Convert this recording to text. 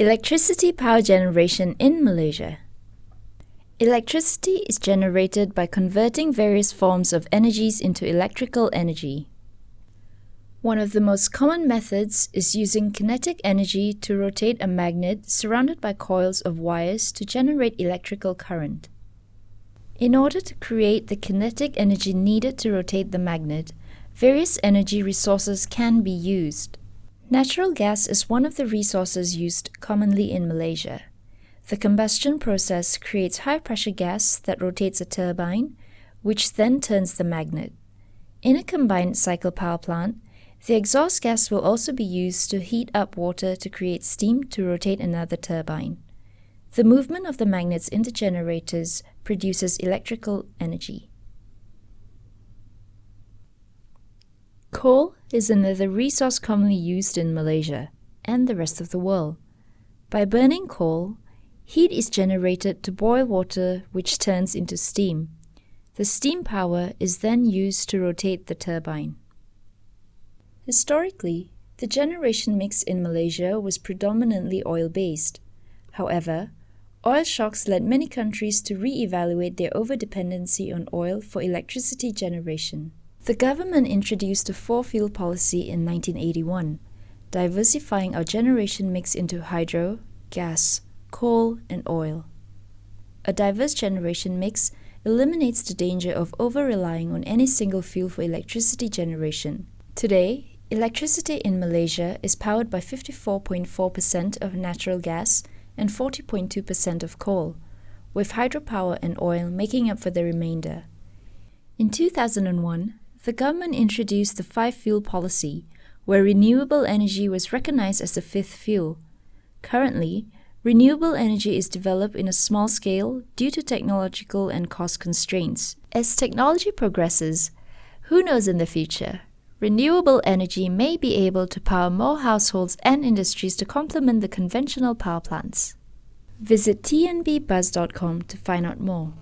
Electricity power generation in Malaysia. Electricity is generated by converting various forms of energies into electrical energy. One of the most common methods is using kinetic energy to rotate a magnet surrounded by coils of wires to generate electrical current. In order to create the kinetic energy needed to rotate the magnet, various energy resources can be used. Natural gas is one of the resources used commonly in Malaysia. The combustion process creates high-pressure gas that rotates a turbine, which then turns the magnet. In a combined cycle power plant, the exhaust gas will also be used to heat up water to create steam to rotate another turbine. The movement of the magnets in the generators produces electrical energy. Coal is another resource commonly used in Malaysia and the rest of the world. By burning coal, heat is generated to boil water which turns into steam. The steam power is then used to rotate the turbine. Historically, the generation mix in Malaysia was predominantly oil-based. However, oil shocks led many countries to re-evaluate their over-dependency on oil for electricity generation. The government introduced a four-fuel policy in 1981, diversifying our generation mix into hydro, gas, coal and oil. A diverse generation mix eliminates the danger of over-relying on any single fuel for electricity generation. Today, electricity in Malaysia is powered by 54.4% of natural gas and 40.2% of coal, with hydropower and oil making up for the remainder. In 2001, the government introduced the five-fuel policy, where renewable energy was recognized as the fifth fuel. Currently, renewable energy is developed in a small scale due to technological and cost constraints. As technology progresses, who knows in the future, renewable energy may be able to power more households and industries to complement the conventional power plants. Visit tnbbuzz.com to find out more.